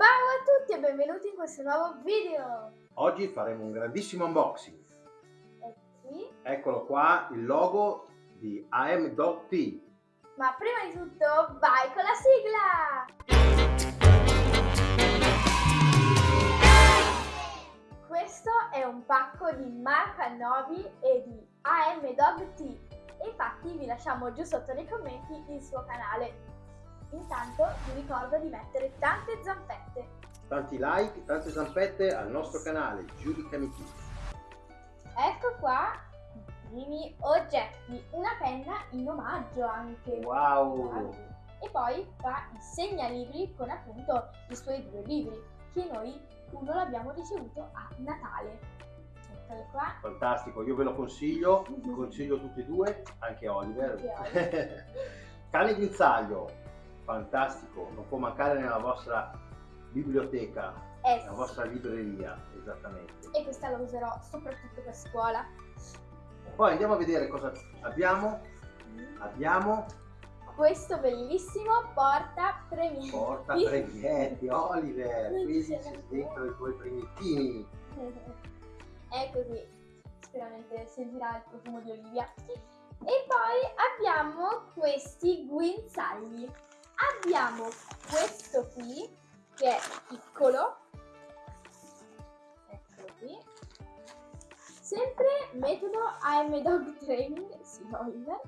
Ciao a tutti e benvenuti in questo nuovo video! Oggi faremo un grandissimo unboxing. E qui, Eccolo qua il logo di AM Dog Tea. ma prima di tutto vai con la sigla! Questo è un pacco di Marca Novi e di AM Dog Tea. Infatti vi lasciamo giù sotto nei commenti il suo canale. Intanto vi ricordo di mettere tante zampette. Tanti like, tante zampette al nostro canale Giudicami Kids. Ecco qua i primi oggetti, una penna in omaggio anche. Wow! E poi qua il segnalibri con appunto i suoi due libri, che noi uno l'abbiamo ricevuto a Natale. Qua. Fantastico, io ve lo consiglio, consiglio tutti e due, anche Oliver. Anche Cane guinzaglio, fantastico, non può mancare nella vostra biblioteca, Eh nella vostra libreria, esattamente. E questa la userò soprattutto per scuola. Poi andiamo a vedere cosa abbiamo. Abbiamo Questo bellissimo porta premietti. porta brevetti, Oliver, c'è dentro i tuoi primettini. È così, sicuramente sentirà il profumo di Olivia. E poi abbiamo questi guinzagli. Abbiamo questo qui, che è piccolo. Eccolo qui. Sempre metodo AM Dog Training, sì Oliver.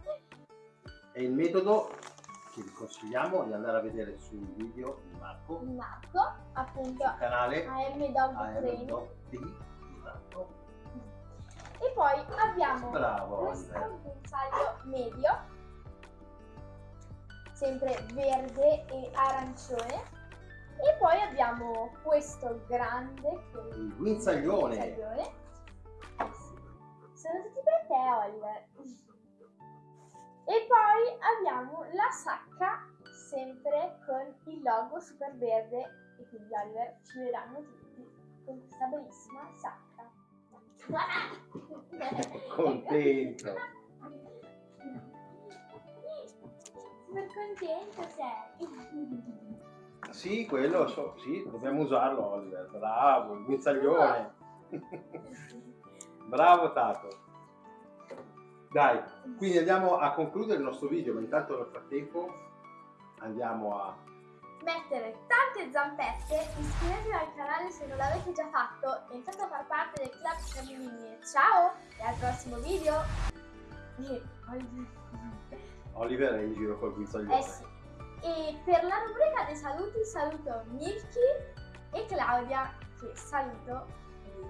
È il metodo che vi consigliamo di andare a vedere sul video di Marco, Marco, appunto sul canale AM Dog AM Training. Dog Tea. Esatto. E poi abbiamo Bravo questo Oliver. medio, sempre verde e arancione. E poi abbiamo questo grande, è Il guinzaglione. guinzaglione. Eh sì. Sono tutti per te, Oliver. E poi abbiamo la sacca, sempre con il logo super verde. E quindi Oliver ci vedranno tutti con questa bellissima sacca. Contento. Super contento sei. Sì, quello, so- sì, dobbiamo usarlo Oliver. Bravo, il guinzaglione. Bravo Tato. Dai, quindi andiamo a concludere il nostro video, ma intanto nel frattempo andiamo a Mettere tante zampette, iscrivetevi al canale se non l'avete già fatto, entrate a far parte del club Camilini. Ciao e al prossimo video. Oliver. È in giro col guinzaglione. Eh sì. E per la rubrica dei saluti saluto Milky e Claudia che saluto.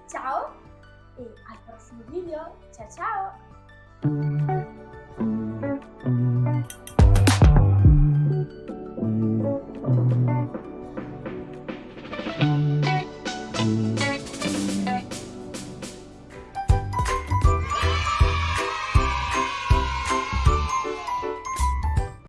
Ciao e al prossimo video. Ciao ciao!